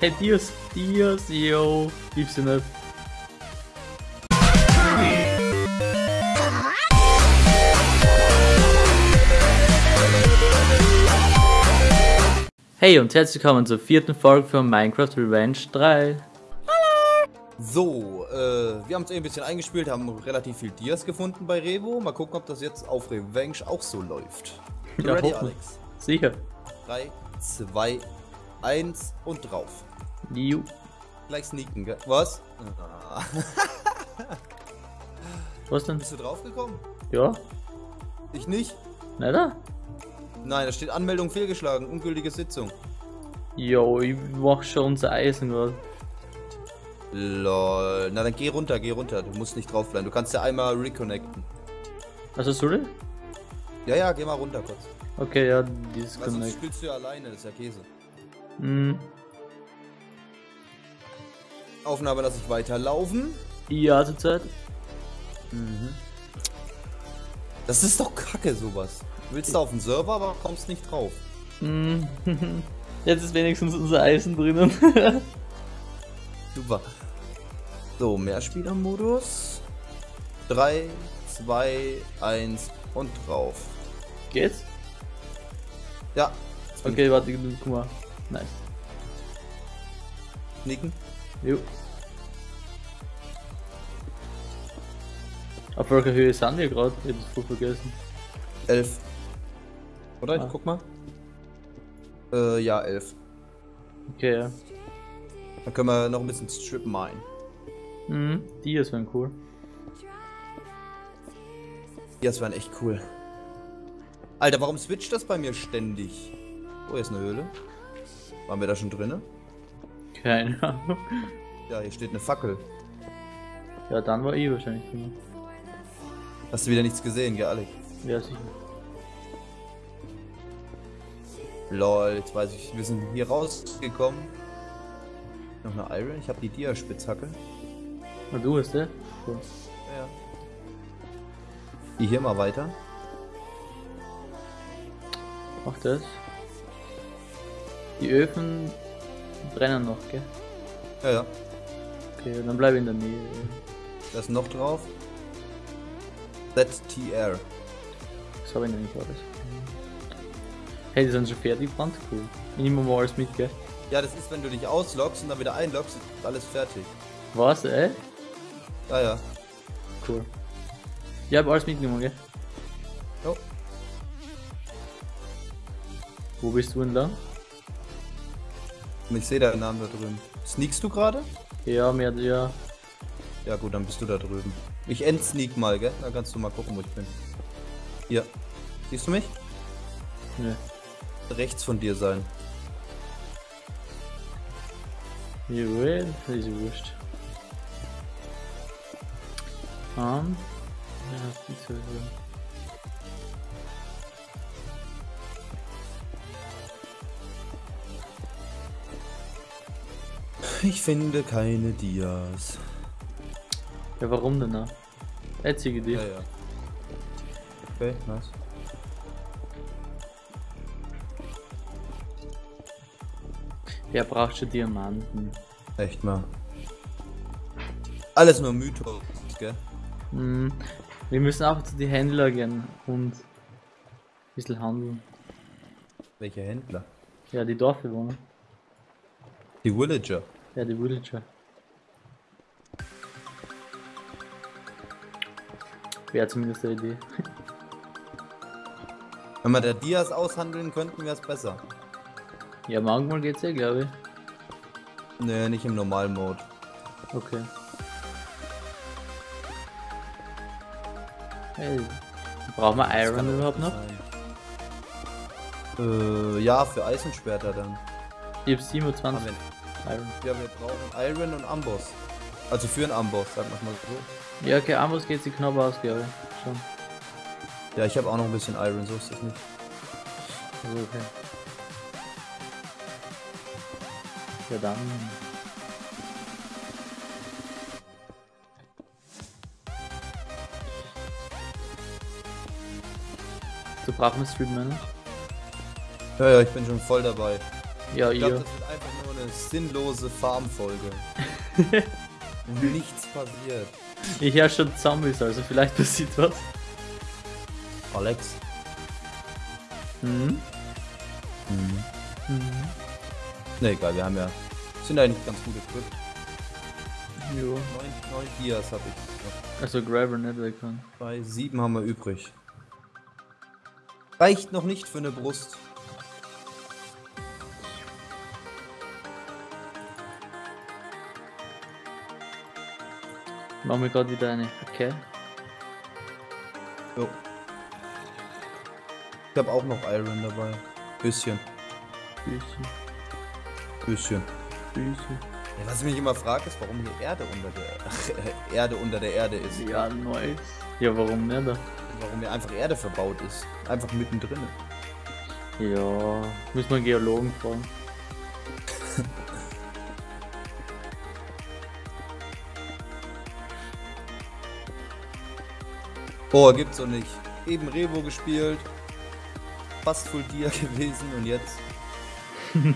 Hey, Dios, Dios, yo. Gib's dir nicht. Hey und herzlich willkommen zur vierten Folge von Minecraft Revenge 3. So, äh, wir haben es ein bisschen eingespielt, haben relativ viel Dias gefunden bei Revo. Mal gucken, ob das jetzt auf Revenge auch so läuft. Ja, Ready. Alex? Sicher. 3, 2, 1 und drauf. Ju. Gleich sneaken, gell? Was? Was denn? Bist du draufgekommen? Ja? Ich nicht? Na da? Nein, da steht Anmeldung fehlgeschlagen, ungültige Sitzung. Jo, ich mach schon unser Eisen gerade. Lol. Na dann geh runter, geh runter. Du musst nicht drauf bleiben. Du kannst ja einmal reconnecten. Also, sorry? Ja, ja, geh mal runter kurz. Okay, ja, dieses Weil sonst Connect. spielst du ja alleine, das ist ja Käse. Hm. Aufnahme lasse ich weiterlaufen. Ja, zurzeit. Das ist doch kacke, sowas. Du willst da auf den Server, aber kommst nicht drauf. Hm. Jetzt ist wenigstens unser Eisen drinnen. Super. So, Mehrspielermodus. 3, 2, 1 und drauf. Geht's? Ja. Okay, warte, guck mal. Nice. Nicken. Jo. Auf welcher Höhe sind wir gerade? Ich hab das voll vergessen. 11. Oder? Ich Ah. guck mal. Äh, ja, 11. Okay, ja. Dann können wir noch ein bisschen Strip mine. Mhm, die ist wären cool. Das wären echt cool. Alter, warum switcht das bei mir ständig? Oh, hier ist eine Höhle. Waren wir da schon drinne? Keine Ahnung. Ja, hier steht eine Fackel. Ja, dann war ich wahrscheinlich drin. Hast du wieder nichts gesehen, gell, Alec? Ja, sicher. Lol, jetzt weiß ich, wir sind hier rausgekommen. Noch eine Iron, ich habe die Dia-Spitzhacke. Na, du hast der? Cool. Ja. Die hier mal weiter. Mach das. Die Öfen brennen noch, gell? Ja, ja. Okay, dann bleib in der Nähe. Da ist noch drauf. ZTR. Das habe ich noch nicht alles. Hey, die sind schon fertig, Brand? Cool. Ich nehme mal alles mit, gell? Ja, das ist, wenn du dich ausloggst und dann wieder einloggst, ist alles fertig. Was, ey? Ja, ja. Cool. Ich hab alles mitgenommen, gell? Jo. Wo bist du entlang? Und ich sehe deinen Namen da drüben. Sneakst du gerade? Ja, mehr, ja. Ja gut, dann bist du da drüben. Ich endsneak mal, gell? Dann kannst du mal gucken, wo ich bin. Hier. Siehst du mich? Nö. Rechts von dir sein. Jawohl, das ist wurscht. Um, ja, die zwei hier. Ich finde keine Dias. Ja, warum denn auch? Einzige Idee. Ja, ja. Okay, nice. Wer braucht schon Diamanten? Echt mal. Alles nur Mythos, gell? Hm, wir müssen auch zu den Händler gehen und ein bisschen handeln. Welche Händler? Ja, die Dorfbewohner. Die Villager. Ja, die Villager. Wäre zumindest eine Idee. Wenn wir da Dias aushandeln könnten, wäre es besser. Ja, manchmal geht's eh, glaube ich. Nee, nicht im Normalmode. Okay. Hey, brauchen wir Iron überhaupt noch? Äh, ja, für Eisenschwerter dann. Ich hab 27 Haben wir, Iron. ja, wir brauchen Iron und Amboss. Also für einen Amboss, sagen wir mal so. Ja, okay, Amos geht sich knapp aus, glaube ich. Schon. Ja, ich habe auch noch ein bisschen Iron, so ist das nicht. Also okay. Ja dann. Du brauchst einen Stream? Ja, ja, ich bin schon voll dabei. Ja, Ich glaube, ihr. das wird einfach nur eine sinnlose Farmfolge. Nichts passiert. Ich höre schon Zombies, also vielleicht passiert was. Alex. Hm? Mhm. Mhm. Ne, egal, wir haben ja. Sind eigentlich ganz gut equipped. Jo. Neun, neun Dias habe ich. Also Grabber nicht weg kann. Bei sieben haben wir übrig. Reicht noch nicht für eine Brust. Machen wir gerade wieder eine. Okay. Jo. Ich habe auch noch Iron dabei. Bisschen. Füße, Bisschen. Füße. Ja, was ich mich immer frage, ist, warum hier Erde unter der Erde unter der Erde ist. Ja, nice. Ja, warum nicht? Warum hier einfach Erde verbaut ist. Einfach mittendrin. Ja, müssen wir einen Geologen fragen. Boah, gibt's doch nicht. Eben Revo gespielt. Fast Full Dia gewesen und jetzt.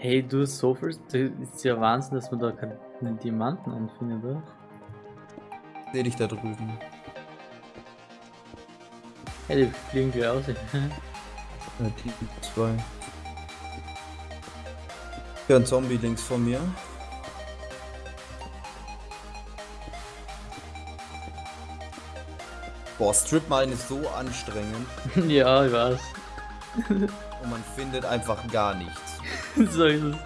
Hey, du hast so viel. Das ist ja Wahnsinn, dass man da keine Diamanten anfindet, oder? Seh dich da drüben. Hey, die fliegen gleich aus. Ja, die zwei. Hier ein Zombie links von mir. Boah, Strip Mine ist so anstrengend ja, ich weiß. und man findet einfach gar nichts. so ist es.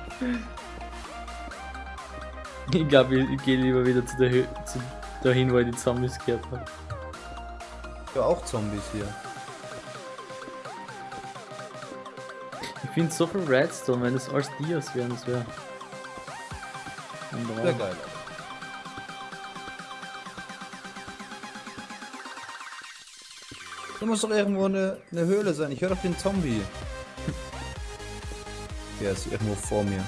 Ich glaube, ich, ich gehe lieber wieder zu der Hö zu dahin, wo ich die Zombies gehört habe. Ja, auch Zombies hier. Ich finde so viel Redstone, wenn es alles Dias wären, das wäre. Sehr geil. Da muss doch irgendwo eine, eine Höhle sein. Ich höre doch den Zombie. Der ist irgendwo vor mir.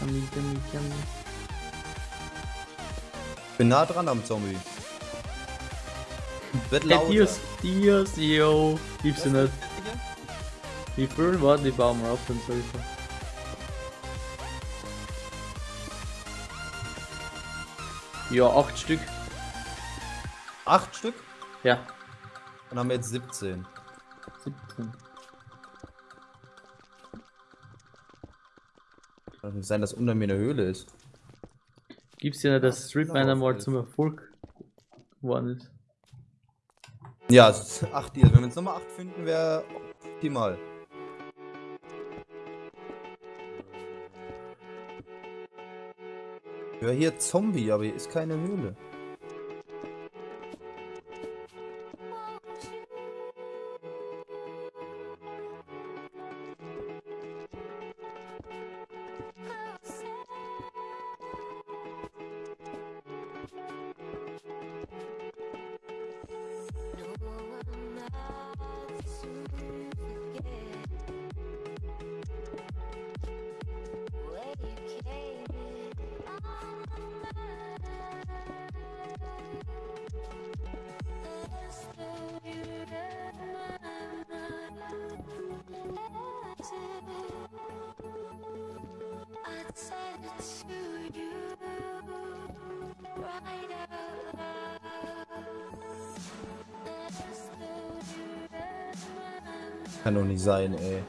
Yummy, yummy, yummy. Bin nah dran am Zombie. Wird Hey, lauter. Dias, Dias, yo. Gibt's du nicht. Wie viel war die bauen wir auf, Ja, acht Stück. Acht Stück? Ja, Dann haben wir jetzt 17. 17. Kann nicht sein, dass unter mir eine Höhle ist. Gibt's ja dass Street Miner mal zum Erfolg geworden ist. Ja, es ist acht Dias. Wenn wir jetzt nochmal acht finden, wäre optimal. Ja, hier Zombie, aber hier ist keine Höhle. Kann doch nicht sein, ey.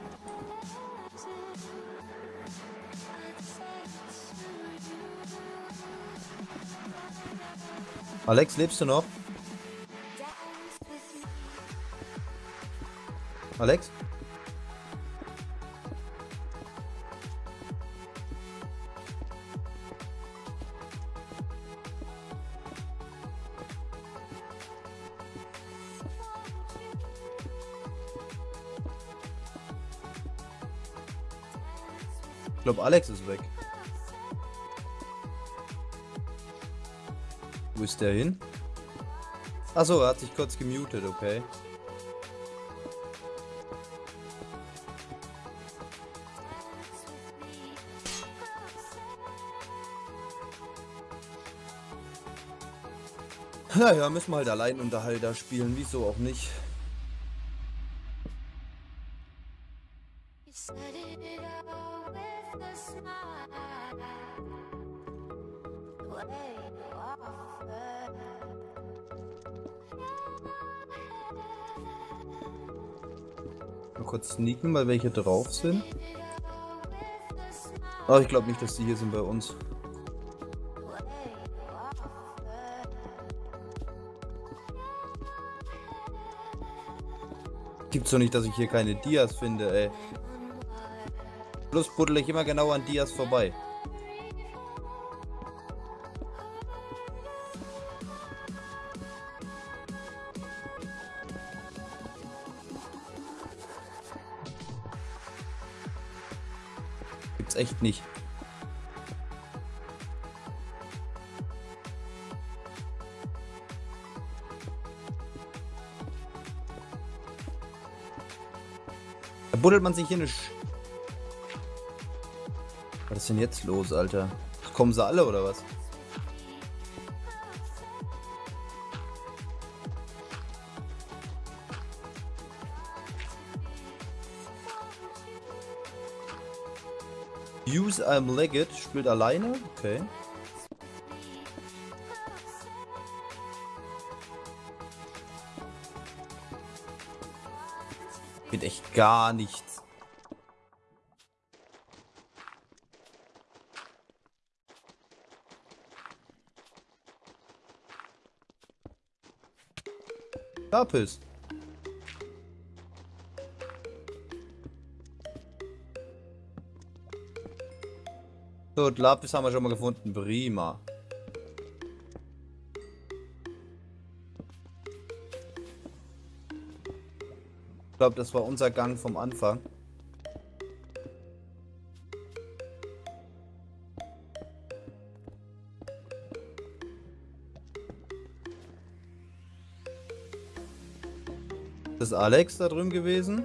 Alex, lebst du noch? Alex? Glaube, Alex ist weg. Wo ist der hin? Achso, er hat sich kurz gemutet, okay. Naja, müssen wir halt Alleinunterhalter spielen, wieso auch nicht. Mal kurz sneaken, weil welche drauf sind. Aber ich glaube nicht, dass die hier sind bei uns. Gibt's doch nicht, dass ich hier keine Dias finde, ey. Plus buddel ich immer genau an Dias vorbei. Gibt's echt nicht. Da buddelt man sich hier Sch Was ist denn jetzt los, Alter? Kommen sie alle oder was? Use I'm Legged spielt alleine? Okay. Geht echt gar nichts. Gut, Lapis haben wir schon mal gefunden. Prima. Ich glaube, das war unser Gang vom Anfang. Ist Alex da drüben gewesen?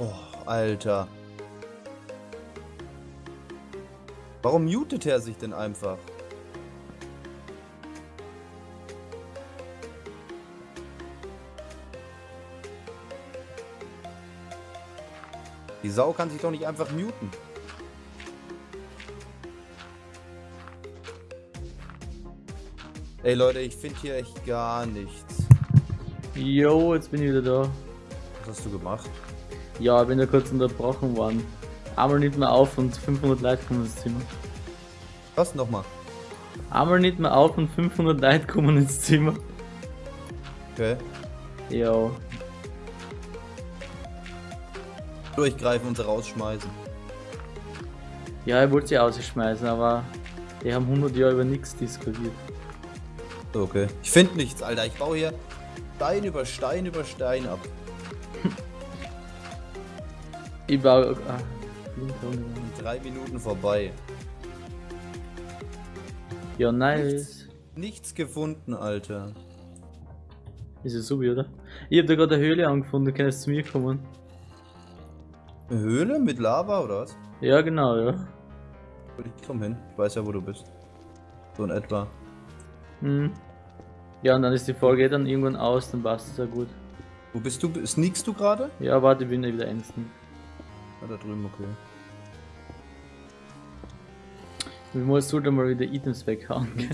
Oh, Alter. Warum mutet er sich denn einfach? Die Sau kann sich doch nicht einfach muten. Ey Leute, ich finde hier echt gar nichts. Jo, jetzt bin ich wieder da. Was hast du gemacht? Ja, ich bin ja kurz unterbrochen worden. Einmal nicht mehr auf und 500 Leute kommen ins Zimmer. Was nochmal? Einmal nicht mehr auf und 500 Leute kommen ins Zimmer. Okay. Jo. Durchgreifen und rausschmeißen. Ja, ich wollte sie ausschmeißen, aber die haben 100 Jahre über nichts diskutiert. Okay. Ich finde nichts, Alter. Ich baue hier Stein über Stein über Stein ab. Ich baue. Ah. Drei Minuten vorbei. ja, nice. Nichts gefunden, Alter. Ist ja so, oder? Ich hab da gerade eine Höhle angefunden, du kannst zu mir kommen. Eine Höhle mit Lava oder was? Ja, genau, ja. Ich komm hin. Ich weiß ja, wo du bist. So in etwa. Hm. Ja, und dann ist die Folge dann irgendwann aus, dann passt es ja gut. Wo bist du? Sneakst du gerade? Ja, warte, ich bin ja wieder ängstend. Ah, da drüben, okay. Wir müssen halt mal wieder Items weghauen. gell?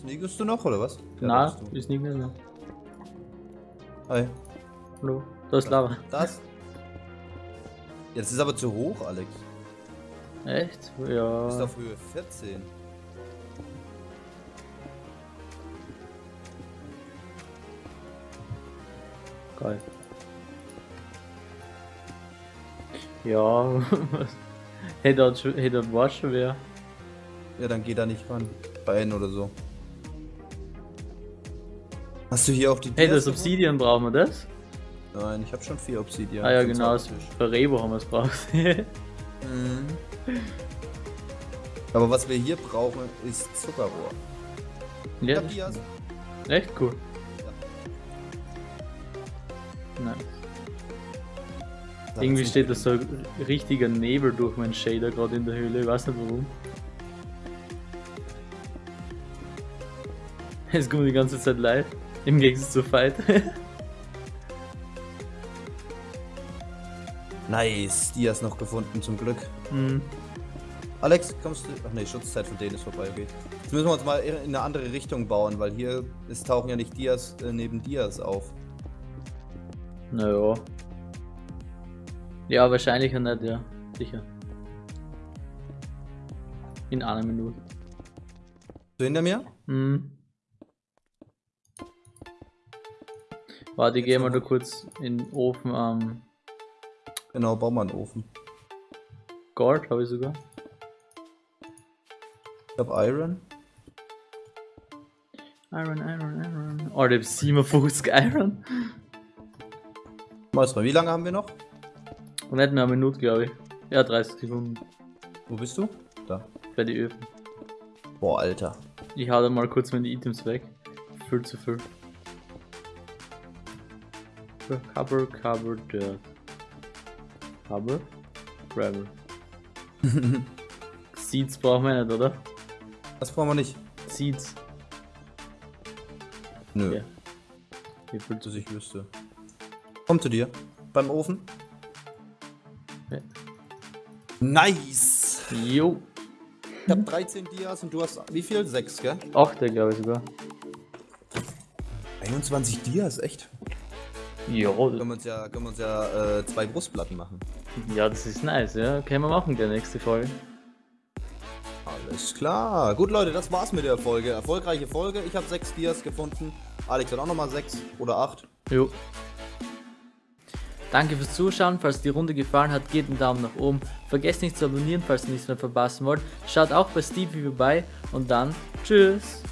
Sneakst du noch oder was? Ja, bist du. ist nicht mehr. Hi. Hallo, da ist Lava. Das? Jetzt ist aber zu hoch, Alex. Echt? Du bist Ja. auf Höhe 14. Geil. Ja, hätte er hätte er war. Ja, dann geh da nicht ran. Bei N oder so. Hast du hier auch die Hey, das Obsidian brauchen wir das? Nein, ich habe schon vier Obsidian. ah ja, genau, das- bei Rebo haben wir es braucht. Mhm. Aber was wir hier brauchen, ist Zuckerrohr. Ich ja, stimmt. echt cool. Nein. Irgendwie steht da so ein richtiger Nebel durch meinen Shader gerade in der Höhle, ich weiß nicht warum. Es kommt die ganze Zeit live, im Gegensatz zu Fight. nice, die hast noch gefunden zum Glück. Mhm. Alex, kommst du. Ach ne, Schutzzeit von denen ist vorbei, okay. Jetzt müssen wir uns mal in eine andere Richtung bauen, weil hier ist, tauchen ja nicht Dias äh, neben Dias auf. Naja, ja, wahrscheinlich nicht, ja. Sicher. In einer Minute. So hinter mir? Hm. Warte, ich geh mal da kurz in den Ofen am Genau, bau mal einen Ofen. Gold, habe ich sogar. Ich hab Iron. Iron, Iron, Iron. Oh, der hat 57 Iron. Mal, wie lange haben wir noch? Und nicht mehr eine Minute, glaube ich. Ja, 30 Sekunden Wo bist du? Da. für die Öfen. Boah, Alter. Ich hau da mal kurz meine Items weg. Viel zu viel. Cover, cover, dirt. Cover, gravel. Seeds brauchen wir nicht, oder? Das brauchen wir nicht. Seeds. Nö, Ja. Wie viel zu dass ich wüsste. Komm zu dir. Beim Ofen. Nice! Jo. Ich hab 13 Dias und du hast wie viel? 6, gell? 8, glaube ich sogar. 21 Dias, echt? Ja, Können wir uns ja, können wir uns ja äh, zwei Brustplatten machen. ja, das ist nice, ja. Können wir machen, der nächste Folge. Alles klar. Gut, Leute, das war's mit der Folge. Erfolgreiche Folge. Ich habe 6 Dias gefunden. Alex hat auch nochmal 6 oder 8. Jo. Danke fürs Zuschauen. Falls die Runde gefallen hat, gebt einen Daumen nach oben. Vergesst nicht zu abonnieren, falls ihr nichts mehr verpassen wollt. Schaut auch bei Stevie vorbei und dann tschüss.